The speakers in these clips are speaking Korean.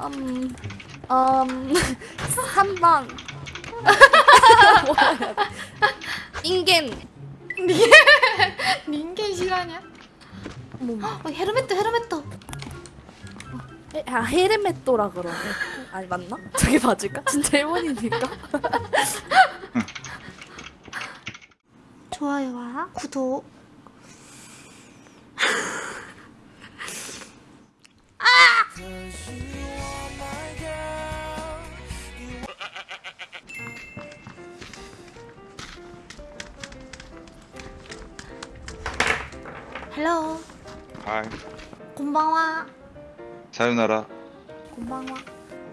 음, 음, 3번. 인겐. 닌겐 실화냐? 뭐, 어, 헤르메트 헤르메트 헤- 아, 헤르메토라 그러네. 아니, 맞나? 저기 맞을까? 진짜 일본이니까. 좋아요와 구독 はい。 곤방와 さよなら。 곤방와.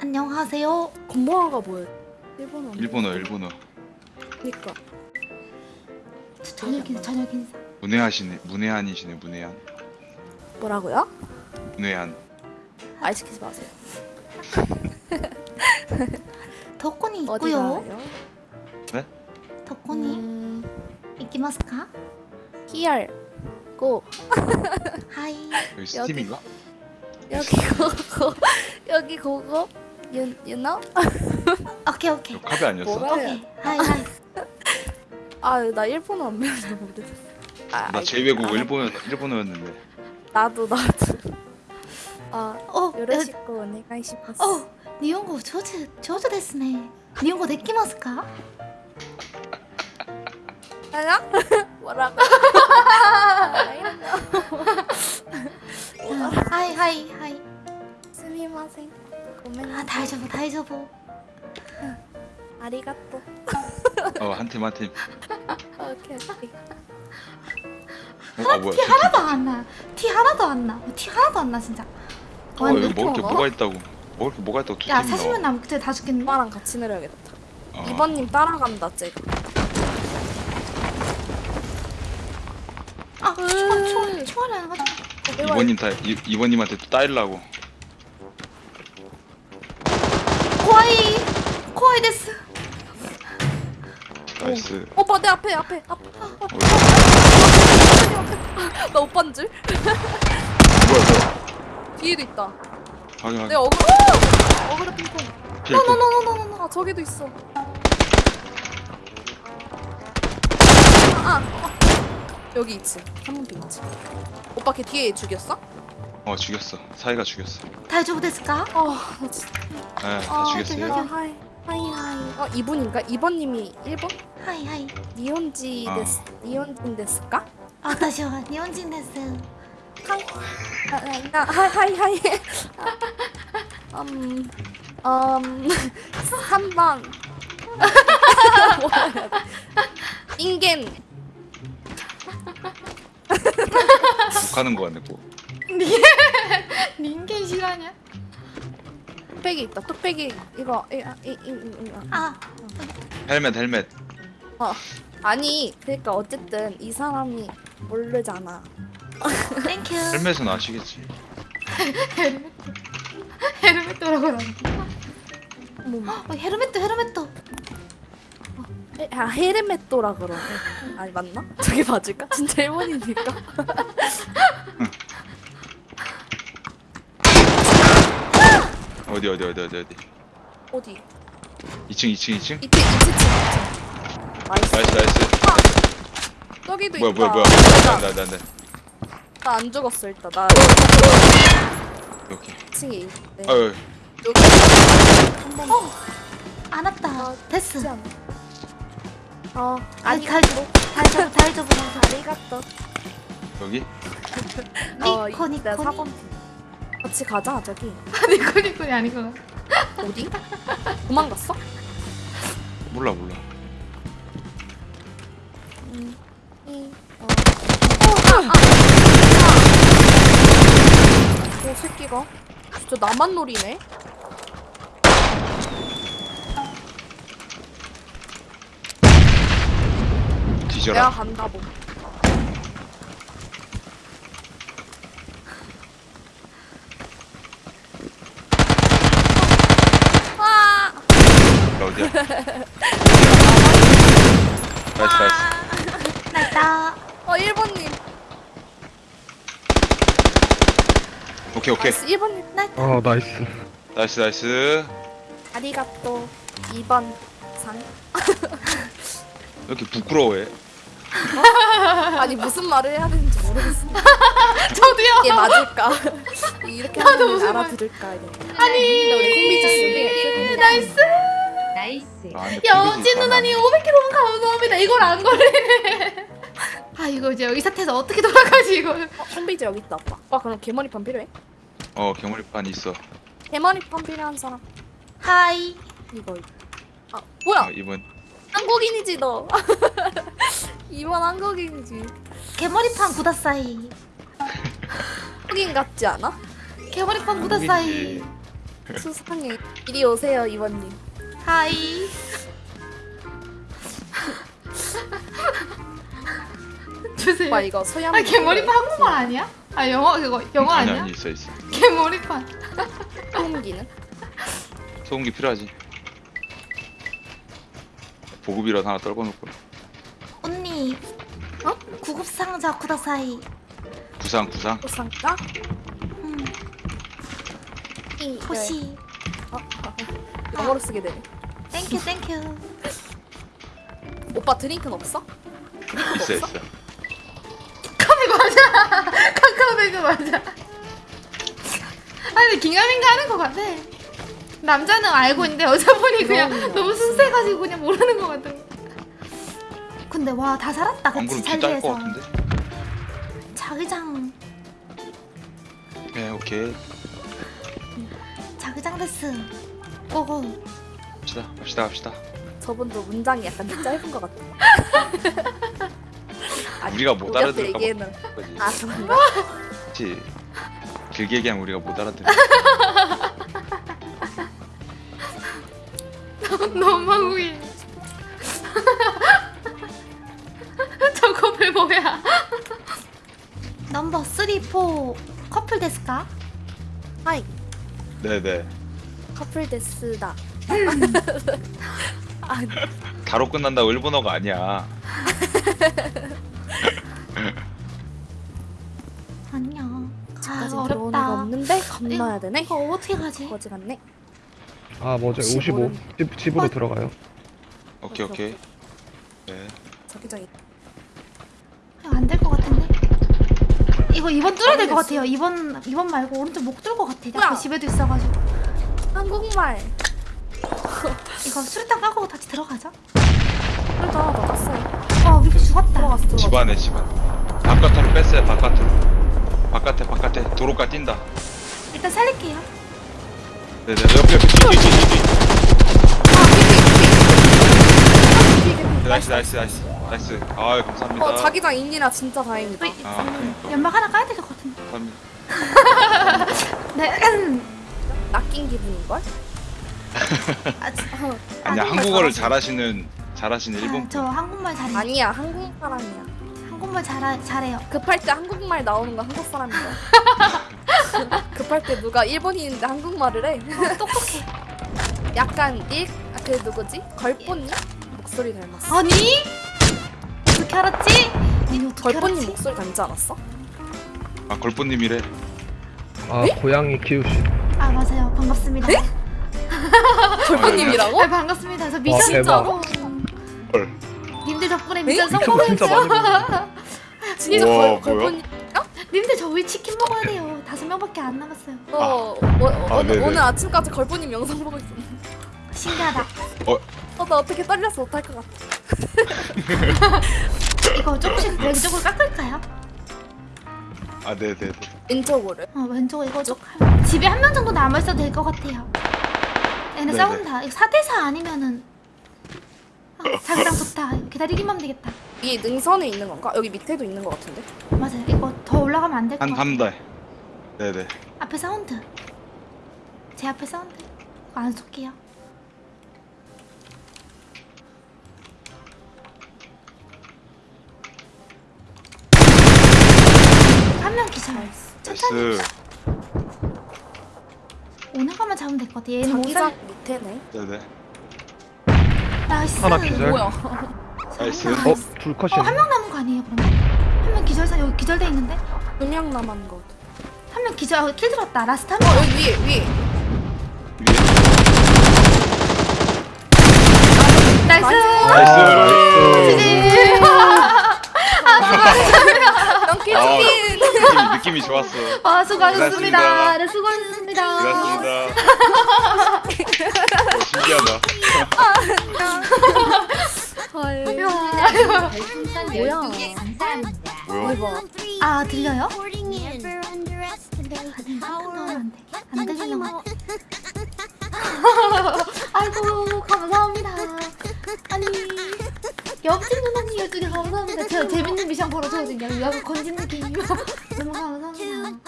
안녕하세요 곤방와가 뭐야? 일본어. 일본어, 일본어. 그니까. 저녁 인사 저녁 인사 문외하시네, 문외한이시네, 문외한. 뭐라고요? 문외한. 말 시키지 마세요. 덕분이 어디 있고요 가요? 덕분이 음, 있기마스까? here. 있고. 하이. 여기 스팀인가? 여기 고고 여기 고고 you, you know? 오케이 오케이. 카드 아니었어? 오케이 하이 하이. 아나 일본어 안 배워서 모르겠어. 아, 나 제외고 아, 일본, 일본어였는데. 나도 나도. 아, 어, 요래시고 오네가이시마스 어, 니혼고 조즈, 조즈 데스네. 日本語できますか? 알아? 뭐라고? 아, はい はい はい. すみません. 아 大丈夫 大丈夫. ありがとう. 어 한 팀 한 팀. 아, 오케이 오케이. 어, 아, 아 뭐야, 티 하나도 안 나. 티 하나도 안 나. 티 하나도 안 나 진짜. 어, 와, 여기 먹을 게 뭐가 있다고. 먹을 게 뭐가 있다고. 야, 40분 남았을 때 다 죽겠네. 오빠랑 같이 내려야겠다. 어. 2번님 따라간다, 쟤. 아, 총알 총알 총알이 안 가져. 이번님 다, 이, 이번님한테 또 따일라고. 怖い 怖いです. Nice. 오빠 내 앞에 앞에 앞에. 어, 나 오빠인 줄? 뭐야, 뭐야. 뒤에도 있다. 확인, 내 확인. 어그로. 어그로 핑퐁. 노노노노노노. 아 저기도 있어. 아, 아. 여기 있지. 3번 핑 있지. 오빠 걔 뒤에 죽였어? 어, 죽였어. 사이가 죽였어. 다이저브 ですか? 아, 나 진짜. 네, 다 아, 죽였어요. 아, 하이. 하이 하이. 어, 이분인가? 이번님이 1번? 하이 하이. 니혼지 아. 데스. 니혼진 데스까? 私は日本人です. 하이. 아, 아, 아, 하이 하이 하이. 아, 음. 음. 3번. 인겐. 욕하는 거 같네, 뭐. 人間 실화냐? 뚝배기 있다. 뚝배기 이거 이, 아, 이, 이, 이, 이, 아. 아, 헬멧, 헬멧. 어. 아니 그러니까 어쨌든 이 사람이 모르잖아. Thank you. 헬멧은 아시겠지. 헤르메트. 헤르메트라고 나. 뭐, 어, ヘルメット ヘルメット. 헤- 아 헤르메토라 그러네. 아니 맞나? 저기 맞을까? 진짜 일본이니까. 어디, 어디, 어디, 어디, 어디. 어디? 2층, 2층, 2층? 이때 이층 nice. Nice, nice. 저기도 뭐야, 있다. 뭐야, 뭐야. 안 돼, 안 돼, 안 돼. 나 안 죽었어 일단. 나 오케이. 2층에 있대. 아유, 여기 한번 어, 안 왔다. 아, 됐어. 않아. 어 아니, 아니 大丈夫 大丈夫 大丈夫. ありがとう. 여기? 어 니코 니코. 내가 4번 같이 가자 저기. 니코 니코이 아니구나. 어디? 도망갔어? 몰라, 몰라. 음, 이, 어. 오, 새끼가. 진짜 나만 노리네? 내가 뒤져라. 간다, 뭐. 아! 나 어디야? Nice, nice. 나있다. 어, 1번님. 오케이, 오케이. Nice, 1번님. 나있다. 아 nice nice nice ありがとう 2번 さん. 왜 이렇게 부끄러워해 아니 무슨 말을 해야 되는지 모르겠어. 저도요. 이게 맞을까? 이렇게 하면 무슨 말- 알아들을까? 이런. 아니 우리 콤비지 nice. Nice. 아, 여진 누나님 가면 500개 너무 감사합니다. 이걸 안 걸리네. 아 이거 이제 이 사태에서 어떻게 돌아가지 이걸? 어, 콤비지 여기 있다 오빠. 오빠 그럼 개머리판 필요해? 어 개머리판 있어 개머리판 필요한 사람 はい. 이거. 이거. 아 뭐야? 아, 이번 한국인이지 너. 이번 한국인이지. 개머리판 ください. 한국인 같지 않아? 개머리판 ください. 수상해. 이리 오세요 이번님. はい. 주세요. 오빠 이거 소양. 아 개머리판 한국말 아니야? 아 영어 그거 영어 아니 아니야? 아니 있어 있어 개머리판. 소음기는? 소음기 필요하지 보급이라도 하나 떨궈 놓고 언니. 어? 구급 상자 ください. 구상 구상 소상가? 음. 이 欲しい. 어, 어, 영어로 쓰게 되네. Thank you thank you. 오빠 드링크는 없어? 있어 있어 카페 맞아. 카카오뱅크 맞아. 아니 긴가민가 하는 것 같아. 남자는 알고 있는데 여자분이 그냥. 너무 순수해가지고 그냥 모르는 것 같아. 근데 와 다 살았다. 안 그치 같은데? 자기장. 네 오케이. 자기장 데스 고고. 갑시다 갑시다 갑시다. 저분도 문장이 약간 짧은 것 같아. 아니, 우리가 못 알아들을까 봐. 아 그런가? 그치? 길게 얘기하면 우리가 못 알아들어 너무 한국 커플 뭐야 넘버 3, 4 커플 데스까? 하이 네네 커플 데스다. 아 다로 끝난다고 일본어가 아니야 아니야 아 아직 들어오는 거 어렵다 없는데 건너야 되네. 이거 어떻게 가지? 거지 같네. 아 뭐죠? 혹시 55. 모르는- 집 집으로 들어가요. 오케이 오케이 네 자기장이. 안될 것 같은데? 이거 2번 뚫어야 될 것 같아요. 2번 2번 말고 오른쪽 목 뚫을 것 같아? 앞에 집에도 있어가지고. 한국말. 이거 수류탄 까고 다시 들어가자. 그래도 하나 더 깠어요. 어 위기 죽었다. 들어갔어. 집안에 집안. 바깥으로 뺐어요 바깥으로. 바깥에 바깥에 도로가 뛴다. 일단 살릴게요. 네네 옆에 옆에 뒤뒤 뒤뒤 Nice nice nice nice 아유 감사합니다 어 자기장 인이라 진짜 다행이다. 왜- 아 그러니까 연막 하나 까야 될 것 같은데 감사합니다 네 낚인 기분인 걸? 아, 지- 아니야 한국어를. 잘하시는 잘하시는 일본 아, 저 한국말 잘해요 아니야 한국 사람이야. 한국말 잘, 잘해요 급할 때 한국말 나오는 건 한국 사람인 거야. 급할 때 누가 일본인인데 한국말을 해. 어, 똑똑해 약간 일, 아, 그 누구지? 걸뽀님 목소리 닮았어. 아니? 어떻게 알았지? 알았지? 목소리 닮지 않았어? 아 걸포님이래 아 고양이 키우시. 아 맞아요 반갑습니다 네? 걸뽀님이라고? 아 반갑습니다 저 와, 미션 대박. 성공 헐 님들 덕분에 네? 미션 미쳤다 진짜 우와, 걸, 뭐야? 걸뽀님? 님들 저 우리 치킨 먹어야 돼요 다섯 명밖에 안 남았어요 어, 어, 어, 아, 오늘, 네네. 오늘 아침까지 걸뽀님 영상 보고 있었는데 신기하다 어, 나 어떻게 떨려서 못할 것 같아 이거 조금씩 왼쪽으로 깎을까요? 아 네네네. 왼쪽으로. 어 왼쪽 이거 좀 하면- 집에 한 명 정도 남아있어도 될 것 같아요. 얘네 네네. 싸운다. 이거 4대4 아니면은 아, 자기랑 좋다. 기다리기만 하면 되겠다. 위에 능선에 있는 건가? 여기 밑에도 있는 것 같은데? 맞아요. 이거 더 올라가면 안 될 것 같아 한한달. 네네. 앞에 사운드. 제 앞에 사운드. 이거 안 쏠게요 한 명 기절. Nice. 오는 것만 잡으면 될 것 같아. 얘는 모자 못해네 네네. Nice. 하나 기절. 뭐야? Nice. 어? 둘 컷이 어, 한 명 남은 거 아니에요, 그러면? 한 명 기절사 여기 기절돼 있는데? 두 명 남은 거. 한 명 기절, 어, kill 들었다. Last 한 어, 명. 어, 여기 위에, 위에. Nice. Nice. 아, nice. 아, 아 수고하셨습니다. 고맙습니다. 네 수고하셨습니다. 고맙습니다. 어, 신기하다. 헐. 이야. 별풍선 뭐야. 12개 감사합니다. 뭐야? 대박. 아 들려요? 안안 들리는 거. 아이고 감사합니다. 아니 옆집 누나 어쨌든 감사합니다. 제가 재밌는 미션 걸어줘야 되냐. 약간 건진 느낌이고. 너무 감사합니다.